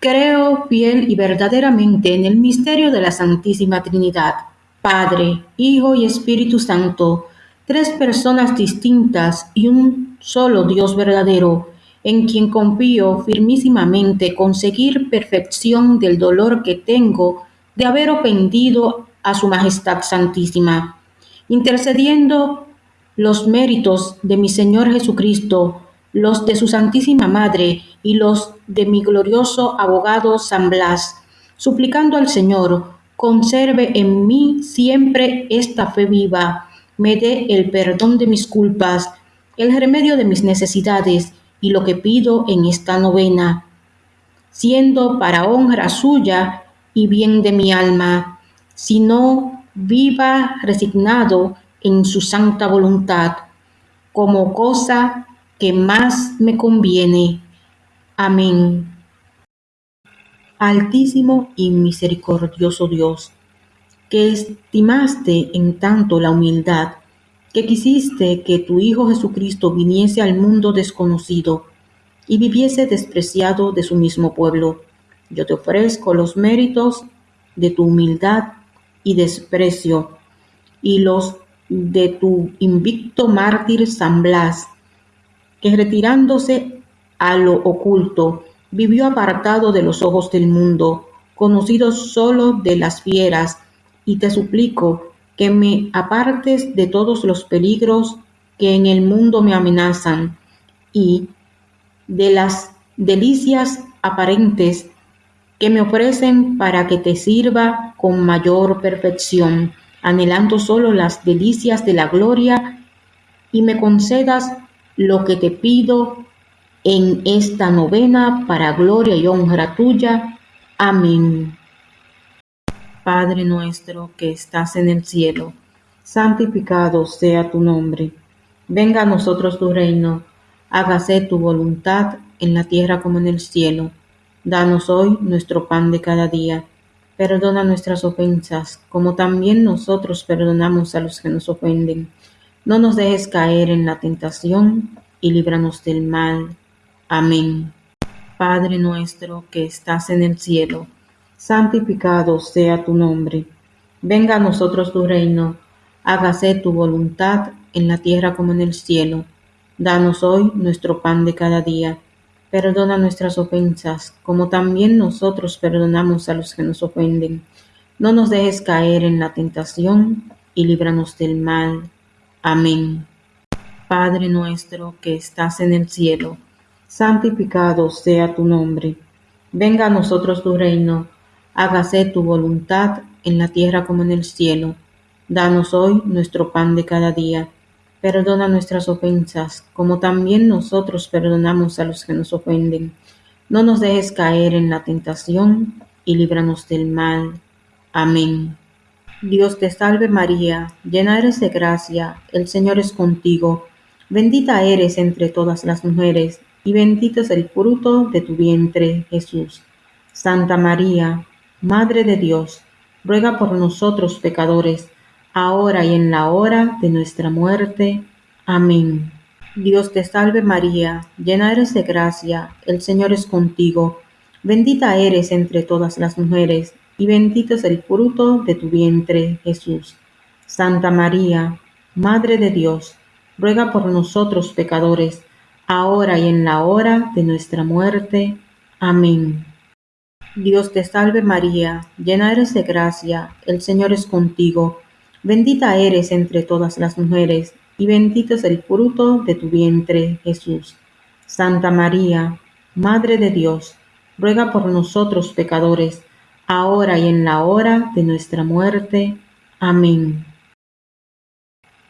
Creo fiel y verdaderamente en el misterio de la Santísima Trinidad, Padre, Hijo y Espíritu Santo, tres personas distintas y un solo Dios verdadero, en quien confío firmísimamente conseguir perfección del dolor que tengo de haber ofendido a Su Majestad Santísima, intercediendo los méritos de mi Señor Jesucristo los de su Santísima Madre y los de mi glorioso abogado San Blas, suplicando al Señor, conserve en mí siempre esta fe viva, me dé el perdón de mis culpas, el remedio de mis necesidades y lo que pido en esta novena, siendo para honra suya y bien de mi alma, sino viva resignado en su santa voluntad, como cosa que más me conviene. Amén. Altísimo y misericordioso Dios, que estimaste en tanto la humildad, que quisiste que tu Hijo Jesucristo viniese al mundo desconocido y viviese despreciado de su mismo pueblo. Yo te ofrezco los méritos de tu humildad y desprecio y los de tu invicto mártir San Blas, que retirándose a lo oculto, vivió apartado de los ojos del mundo, conocido solo de las fieras, y te suplico que me apartes de todos los peligros que en el mundo me amenazan, y de las delicias aparentes que me ofrecen para que te sirva con mayor perfección, anhelando solo las delicias de la gloria, y me concedas lo que te pido en esta novena para gloria y honra tuya. Amén. Padre nuestro que estás en el cielo, santificado sea tu nombre. Venga a nosotros tu reino, hágase tu voluntad en la tierra como en el cielo. Danos hoy nuestro pan de cada día. Perdona nuestras ofensas, como también nosotros perdonamos a los que nos ofenden no nos dejes caer en la tentación y líbranos del mal. Amén. Padre nuestro que estás en el cielo, santificado sea tu nombre. Venga a nosotros tu reino, hágase tu voluntad en la tierra como en el cielo. Danos hoy nuestro pan de cada día. Perdona nuestras ofensas, como también nosotros perdonamos a los que nos ofenden. No nos dejes caer en la tentación y líbranos del mal. Amén. Padre nuestro que estás en el cielo, santificado sea tu nombre. Venga a nosotros tu reino, hágase tu voluntad en la tierra como en el cielo. Danos hoy nuestro pan de cada día. Perdona nuestras ofensas, como también nosotros perdonamos a los que nos ofenden. No nos dejes caer en la tentación y líbranos del mal. Amén. Dios te salve María, llena eres de gracia, el Señor es contigo, bendita eres entre todas las mujeres, y bendito es el fruto de tu vientre, Jesús. Santa María, Madre de Dios, ruega por nosotros pecadores, ahora y en la hora de nuestra muerte. Amén. Dios te salve María, llena eres de gracia, el Señor es contigo, bendita eres entre todas las mujeres, y bendito es el fruto de tu vientre, Jesús. Santa María, Madre de Dios, ruega por nosotros pecadores, ahora y en la hora de nuestra muerte. Amén. Dios te salve María, llena eres de gracia, el Señor es contigo, bendita eres entre todas las mujeres, y bendito es el fruto de tu vientre, Jesús. Santa María, Madre de Dios, ruega por nosotros pecadores, ahora y en la hora de nuestra muerte. Amén.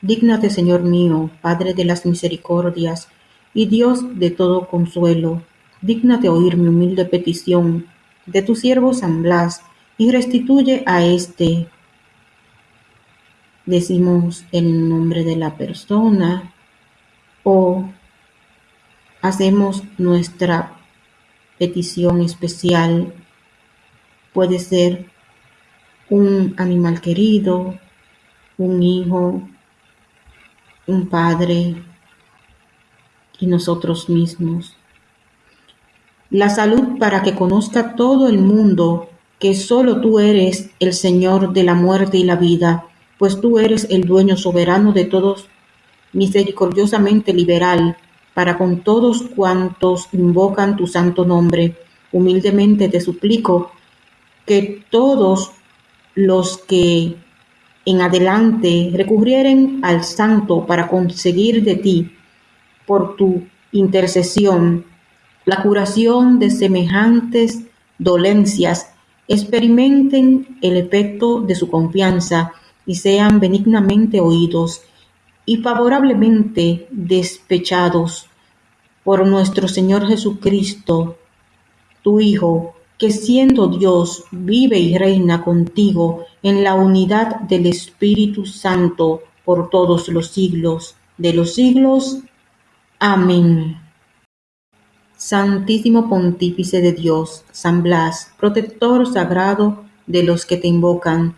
Dígnate, Señor mío, Padre de las misericordias y Dios de todo consuelo, dígnate oír mi humilde petición de tu siervo San Blas y restituye a éste. Decimos el nombre de la persona o hacemos nuestra petición especial Puede ser un animal querido, un hijo, un padre y nosotros mismos. la salud para que conozca todo el mundo que solo tú eres el Señor de la muerte y la vida, pues tú eres el dueño soberano de todos, misericordiosamente liberal, para con todos cuantos invocan tu santo nombre. Humildemente te suplico que todos los que en adelante recurrieren al santo para conseguir de ti, por tu intercesión, la curación de semejantes dolencias, experimenten el efecto de su confianza y sean benignamente oídos y favorablemente despechados por nuestro Señor Jesucristo, tu Hijo, que siendo Dios vive y reina contigo en la unidad del Espíritu Santo por todos los siglos de los siglos. Amén. Santísimo Pontífice de Dios, San Blas, protector sagrado de los que te invocan,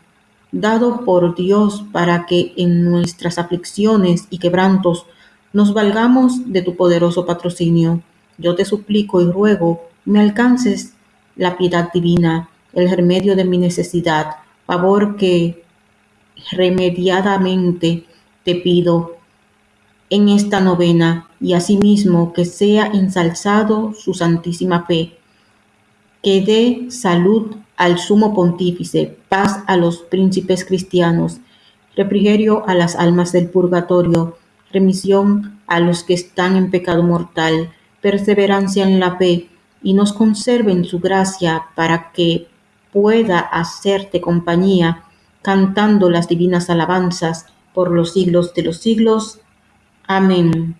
dado por Dios para que en nuestras aflicciones y quebrantos nos valgamos de tu poderoso patrocinio. Yo te suplico y ruego me alcances la piedad divina, el remedio de mi necesidad, favor que remediadamente te pido en esta novena y asimismo que sea ensalzado su santísima fe, que dé salud al sumo pontífice, paz a los príncipes cristianos, refrigerio a las almas del purgatorio, remisión a los que están en pecado mortal, perseverancia en la fe, y nos conserve en su gracia para que pueda hacerte compañía, cantando las divinas alabanzas por los siglos de los siglos. Amén.